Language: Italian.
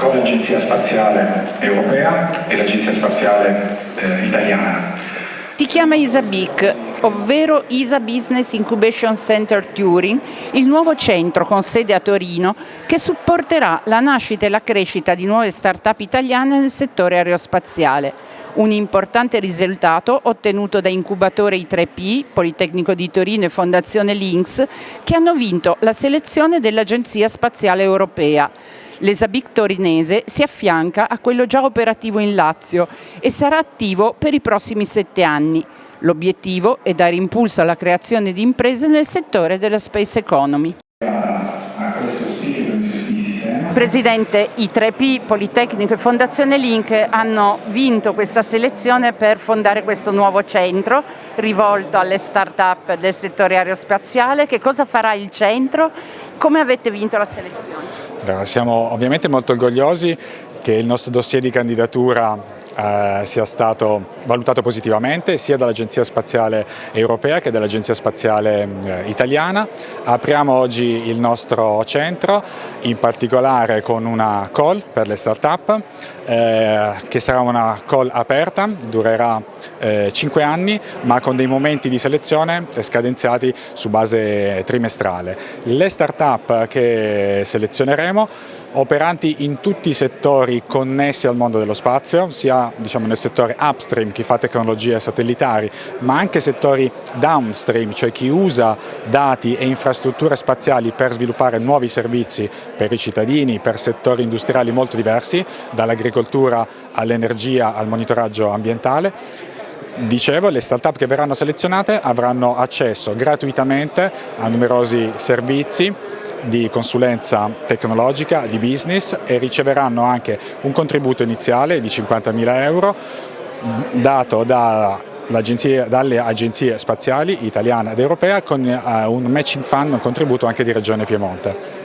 con l'Agenzia Spaziale Europea e l'Agenzia Spaziale eh, Italiana. Si chiama ISABIC, ovvero ISA Business Incubation Center Turing, il nuovo centro con sede a Torino che supporterà la nascita e la crescita di nuove start-up italiane nel settore aerospaziale. Un importante risultato ottenuto da incubatore I3P, Politecnico di Torino e Fondazione Lynx, che hanno vinto la selezione dell'Agenzia Spaziale Europea. L'Esabic torinese si affianca a quello già operativo in Lazio e sarà attivo per i prossimi sette anni. L'obiettivo è dare impulso alla creazione di imprese nel settore della space economy. Presidente, i 3P, Politecnico e Fondazione Link hanno vinto questa selezione per fondare questo nuovo centro rivolto alle start-up del settore aerospaziale. Che cosa farà il centro? Come avete vinto la selezione? Siamo ovviamente molto orgogliosi che il nostro dossier di candidatura eh, sia stato valutato positivamente sia dall'Agenzia Spaziale Europea che dall'Agenzia Spaziale eh, Italiana. Apriamo oggi il nostro centro, in particolare con una call per le start-up, eh, che sarà una call aperta, durerà eh, 5 anni, ma con dei momenti di selezione scadenziati su base trimestrale. Le start-up che selezioneremo operanti in tutti i settori connessi al mondo dello spazio, sia diciamo, nel settore upstream, chi fa tecnologie satellitari, ma anche settori downstream, cioè chi usa dati e infrastrutture spaziali per sviluppare nuovi servizi per i cittadini, per settori industriali molto diversi, dall'agricoltura all'energia al monitoraggio ambientale. Dicevo, le start-up che verranno selezionate avranno accesso gratuitamente a numerosi servizi di consulenza tecnologica, di business e riceveranno anche un contributo iniziale di 50.000 euro dato da dalle agenzie spaziali italiana ed europea con uh, un matching fund, un contributo anche di Regione Piemonte.